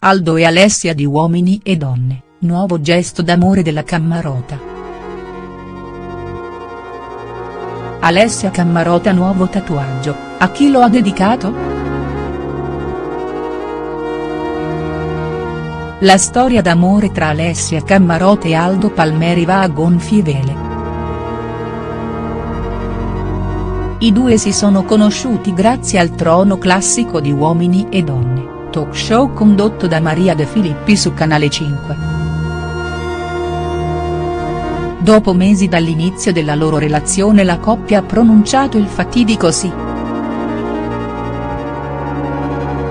Aldo e Alessia di Uomini e Donne, nuovo gesto d'amore della Cammarota. Alessia Cammarota nuovo tatuaggio, a chi lo ha dedicato?. La storia d'amore tra Alessia Cammarota e Aldo Palmeri va a gonfie vele. I due si sono conosciuti grazie al trono classico di Uomini e Donne, talk show condotto da Maria De Filippi su Canale 5. Dopo mesi dall'inizio della loro relazione la coppia ha pronunciato il fatidico sì.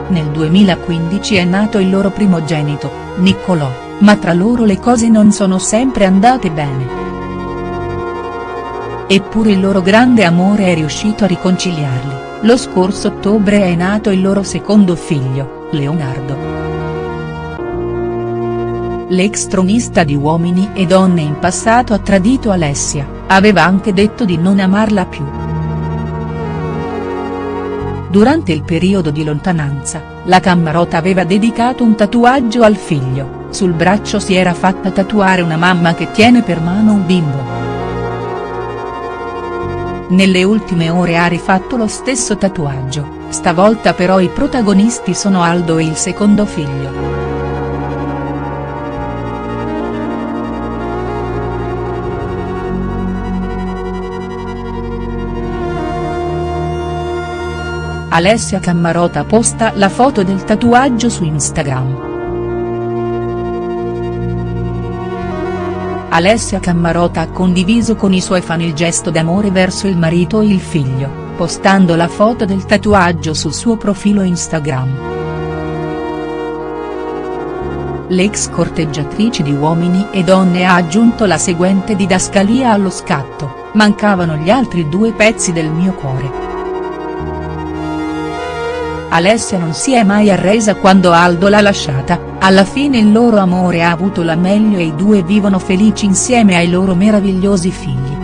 Nel 2015 è nato il loro primogenito, Niccolò, ma tra loro le cose non sono sempre andate bene. Eppure il loro grande amore è riuscito a riconciliarli, lo scorso ottobre è nato il loro secondo figlio, Leonardo. L'ex tronista di Uomini e Donne in passato ha tradito Alessia, aveva anche detto di non amarla più. Durante il periodo di lontananza, la Cammarota aveva dedicato un tatuaggio al figlio, sul braccio si era fatta tatuare una mamma che tiene per mano un bimbo. Nelle ultime ore ha rifatto lo stesso tatuaggio, stavolta però i protagonisti sono Aldo e il secondo figlio. Alessia Cammarota posta la foto del tatuaggio su Instagram. Alessia Cammarota ha condiviso con i suoi fan il gesto d'amore verso il marito e il figlio, postando la foto del tatuaggio sul suo profilo Instagram. L'ex corteggiatrice di Uomini e Donne ha aggiunto la seguente didascalia allo scatto, mancavano gli altri due pezzi del mio cuore. Alessia non si è mai arresa quando Aldo l'ha lasciata, alla fine il loro amore ha avuto la meglio e i due vivono felici insieme ai loro meravigliosi figli.